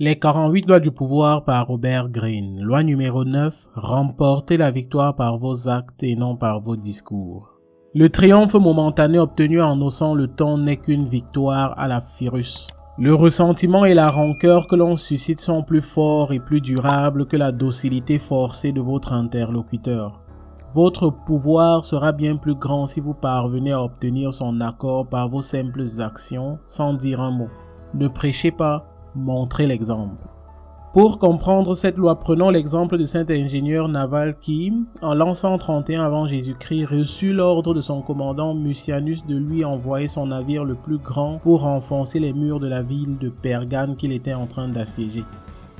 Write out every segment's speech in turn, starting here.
Les 48 lois du pouvoir par Robert Greene. Loi numéro 9. Remportez la victoire par vos actes et non par vos discours. Le triomphe momentané obtenu en haussant le ton n'est qu'une victoire à la Firus. Le ressentiment et la rancœur que l'on suscite sont plus forts et plus durables que la docilité forcée de votre interlocuteur. Votre pouvoir sera bien plus grand si vous parvenez à obtenir son accord par vos simples actions sans dire un mot. Ne prêchez pas, montrez l'exemple. Pour comprendre cette loi, prenons l'exemple de cet ingénieur naval qui, en l'an 131 avant Jésus-Christ, reçut l'ordre de son commandant Mucianus de lui envoyer son navire le plus grand pour enfoncer les murs de la ville de Pergane qu'il était en train d'assiéger.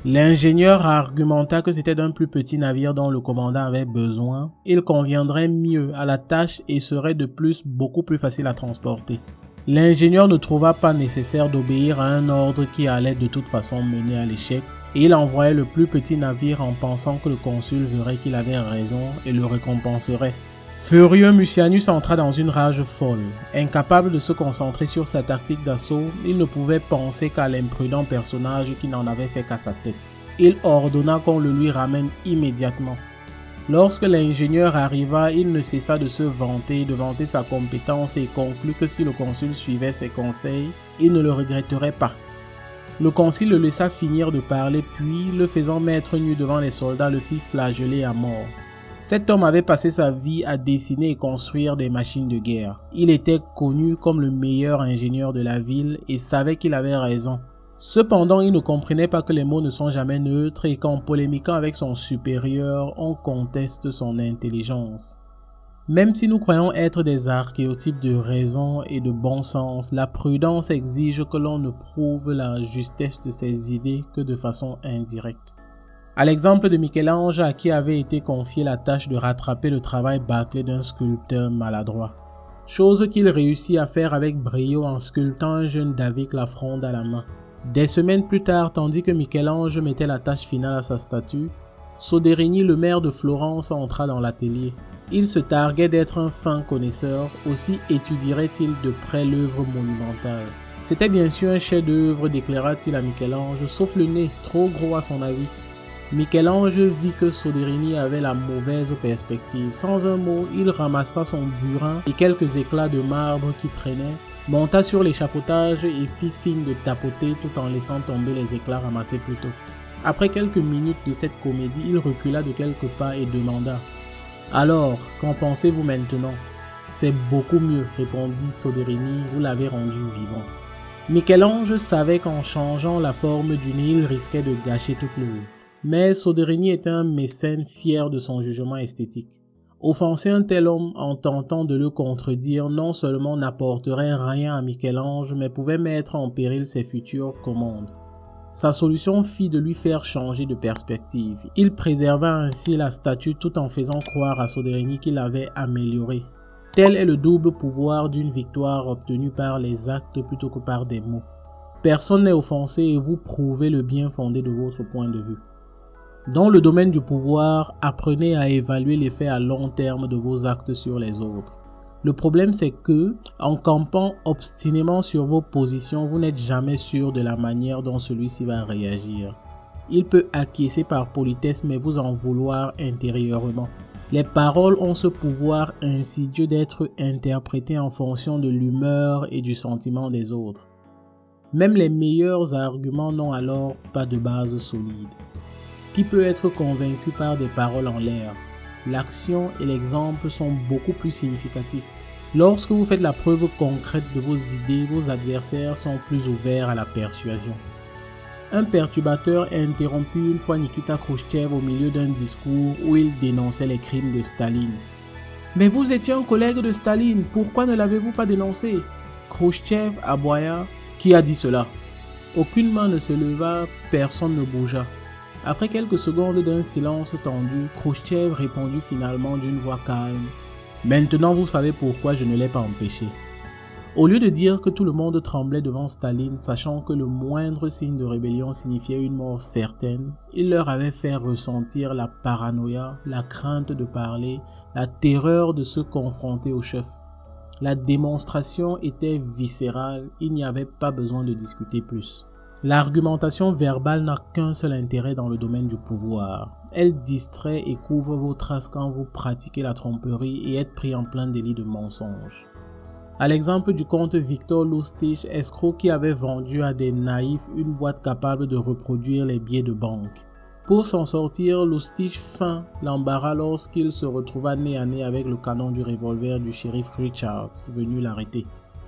L'ingénieur argumenta que c'était d'un plus petit navire dont le commandant avait besoin. Il conviendrait mieux à la tâche et serait de plus beaucoup plus facile à transporter. L'ingénieur ne trouva pas nécessaire d'obéir à un ordre qui allait de toute façon mener à l'échec et il envoyait le plus petit navire en pensant que le consul verrait qu'il avait raison et le récompenserait. Furieux, Mucianus entra dans une rage folle. Incapable de se concentrer sur sa tactique d'assaut, il ne pouvait penser qu'à l'imprudent personnage qui n'en avait fait qu'à sa tête. Il ordonna qu'on le lui ramène immédiatement. Lorsque l'ingénieur arriva, il ne cessa de se vanter, de vanter sa compétence et conclut que si le consul suivait ses conseils, il ne le regretterait pas. Le consul le laissa finir de parler puis, le faisant mettre nu devant les soldats, le fit flageller à mort. Cet homme avait passé sa vie à dessiner et construire des machines de guerre. Il était connu comme le meilleur ingénieur de la ville et savait qu'il avait raison. Cependant, il ne comprenait pas que les mots ne sont jamais neutres et qu'en polémiquant avec son supérieur, on conteste son intelligence. Même si nous croyons être des archéotypes de raison et de bon sens, la prudence exige que l'on ne prouve la justesse de ses idées que de façon indirecte. À l'exemple de Michel-Ange à qui avait été confiée la tâche de rattraper le travail bâclé d'un sculpteur maladroit. Chose qu'il réussit à faire avec brio en sculptant un jeune David la fronde à la main. Des semaines plus tard, tandis que Michel-Ange mettait la tâche finale à sa statue, Soderini, le maire de Florence, entra dans l'atelier. Il se targuait d'être un fin connaisseur, aussi étudierait-il de près l'œuvre monumentale. C'était bien sûr un chef-d'œuvre, déclara-t-il à Michel-Ange, sauf le nez, trop gros à son avis. Michel-Ange vit que Soderini avait la mauvaise perspective. Sans un mot, il ramassa son burin et quelques éclats de marbre qui traînaient, monta sur l'échafaudage et fit signe de tapoter tout en laissant tomber les éclats ramassés plus tôt. Après quelques minutes de cette comédie, il recula de quelques pas et demanda Alors, qu'en pensez-vous maintenant C'est beaucoup mieux, répondit Soderini, vous l'avez rendu vivant. Michel-Ange savait qu'en changeant la forme du nid, il risquait de gâcher toute l'œuvre. Mais Soderini était un mécène fier de son jugement esthétique. Offenser un tel homme en tentant de le contredire non seulement n'apporterait rien à Michel-Ange, mais pouvait mettre en péril ses futures commandes. Sa solution fit de lui faire changer de perspective. Il préserva ainsi la statue tout en faisant croire à Soderini qu'il l'avait améliorée. Tel est le double pouvoir d'une victoire obtenue par les actes plutôt que par des mots. Personne n'est offensé et vous prouvez le bien fondé de votre point de vue. Dans le domaine du pouvoir, apprenez à évaluer l'effet à long terme de vos actes sur les autres. Le problème c'est que, en campant obstinément sur vos positions, vous n'êtes jamais sûr de la manière dont celui-ci va réagir. Il peut acquiescer par politesse mais vous en vouloir intérieurement. Les paroles ont ce pouvoir insidieux d'être interprétées en fonction de l'humeur et du sentiment des autres. Même les meilleurs arguments n'ont alors pas de base solide qui peut être convaincu par des paroles en l'air. L'action et l'exemple sont beaucoup plus significatifs. Lorsque vous faites la preuve concrète de vos idées, vos adversaires sont plus ouverts à la persuasion. Un perturbateur a interrompu une fois Nikita Khrouchtchev au milieu d'un discours où il dénonçait les crimes de Staline. Mais vous étiez un collègue de Staline, pourquoi ne l'avez-vous pas dénoncé? Khrouchtchev aboya. Qui a dit cela? Aucune main ne se leva, personne ne bougea. Après quelques secondes d'un silence tendu, Khrouchtchev répondit finalement d'une voix calme. Maintenant vous savez pourquoi je ne l'ai pas empêché. Au lieu de dire que tout le monde tremblait devant Staline, sachant que le moindre signe de rébellion signifiait une mort certaine, il leur avait fait ressentir la paranoïa, la crainte de parler, la terreur de se confronter au chef. La démonstration était viscérale, il n'y avait pas besoin de discuter plus. L'argumentation verbale n'a qu'un seul intérêt dans le domaine du pouvoir. Elle distrait et couvre vos traces quand vous pratiquez la tromperie et êtes pris en plein délit de mensonge. À l'exemple du comte Victor Lustig, escroc qui avait vendu à des naïfs une boîte capable de reproduire les billets de banque. Pour s'en sortir, Lustig feint l'embarras lorsqu'il se retrouva nez à nez avec le canon du revolver du shérif Richards venu l'arrêter.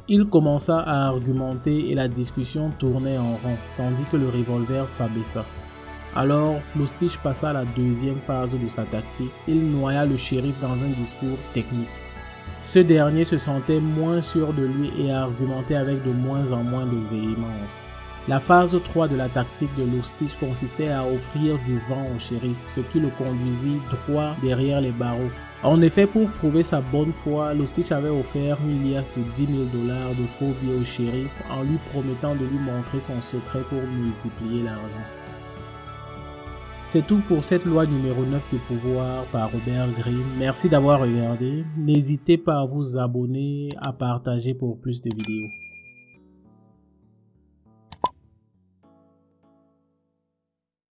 Il commença à argumenter et la discussion tournait en rond, tandis que le revolver s'abaissa. Alors, Lustig passa à la deuxième phase de sa tactique. Il noya le shérif dans un discours technique. Ce dernier se sentait moins sûr de lui et argumentait avec de moins en moins de véhémence. La phase 3 de la tactique de Lustig consistait à offrir du vent au shérif, ce qui le conduisit droit derrière les barreaux. En effet, pour prouver sa bonne foi, Lustig avait offert une liasse de 10 000 dollars de faux billets au shérif en lui promettant de lui montrer son secret pour multiplier l'argent. C'est tout pour cette loi numéro 9 du pouvoir par Robert Greene. Merci d'avoir regardé. N'hésitez pas à vous abonner, à partager pour plus de vidéos.